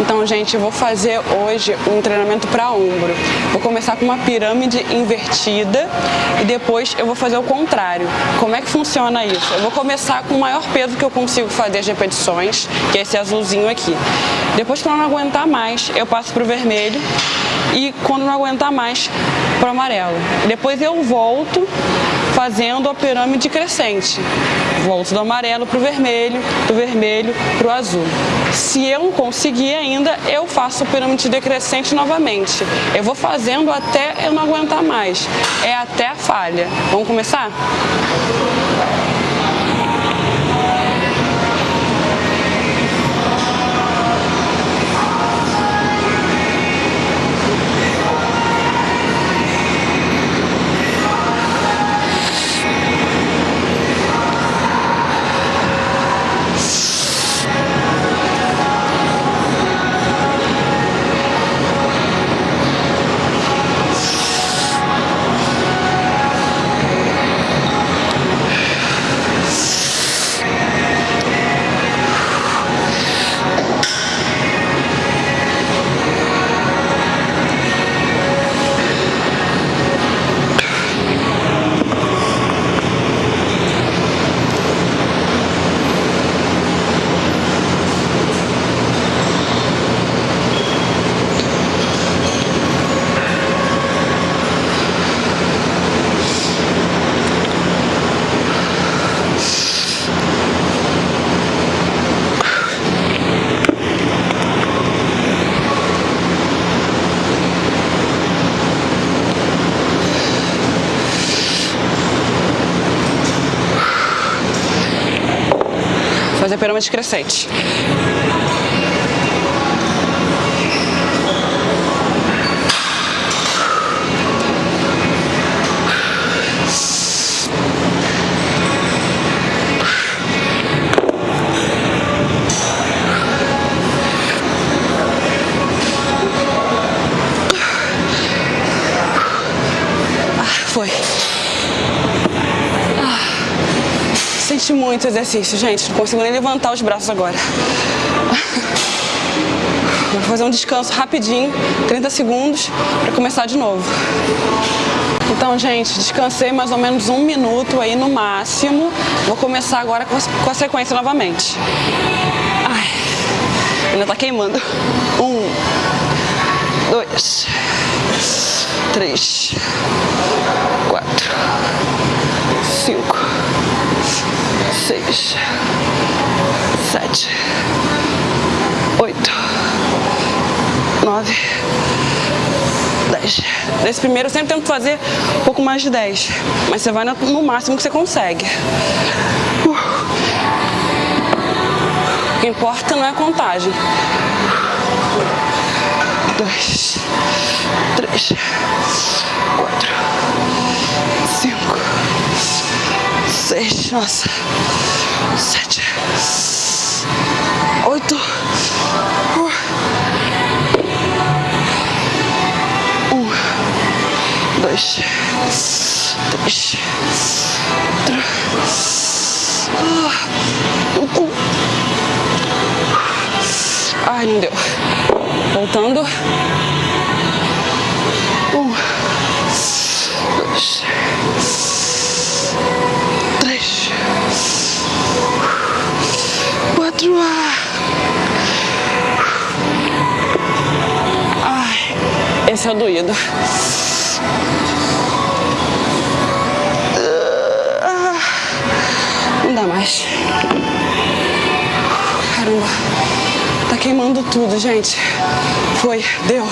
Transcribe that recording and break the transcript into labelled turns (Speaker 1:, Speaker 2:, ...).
Speaker 1: Então, gente, eu vou fazer hoje um treinamento para ombro. Vou começar com uma pirâmide invertida e depois eu vou fazer o contrário. Como é que funciona isso? Eu vou começar com o maior peso que eu consigo fazer as repetições, que é esse azulzinho aqui. Depois, quando eu não aguentar mais, eu passo para o vermelho e quando não aguentar mais, para o amarelo. Depois eu volto fazendo a pirâmide crescente. Volto do amarelo para o vermelho, do vermelho para o azul. Se eu não conseguir ainda, eu faço a pirâmide decrescente novamente. Eu vou fazendo até eu não aguentar mais. É até a falha. Vamos começar? Fazer a pirâmide Senti muito exercício, gente. Não consigo nem levantar os braços agora. Vou fazer um descanso rapidinho, 30 segundos, para começar de novo. Então, gente, descansei mais ou menos um minuto aí no máximo. Vou começar agora com a sequência novamente. Ai, ainda tá queimando. Um, dois, três, quatro, cinco, seis, sete, oito, nove, dez. Nesse primeiro eu sempre tento fazer um pouco mais de dez, mas você vai no máximo que você consegue. O que importa não é a contagem. Dois, três, quatro, seis, nossa, sete, oito, um, dois, três, quatro, ai, não deu. Voltando. Um, dois, quatro. Ai, esse é o doído. Não dá mais. Caramba. Tá queimando tudo, gente. Foi, deu.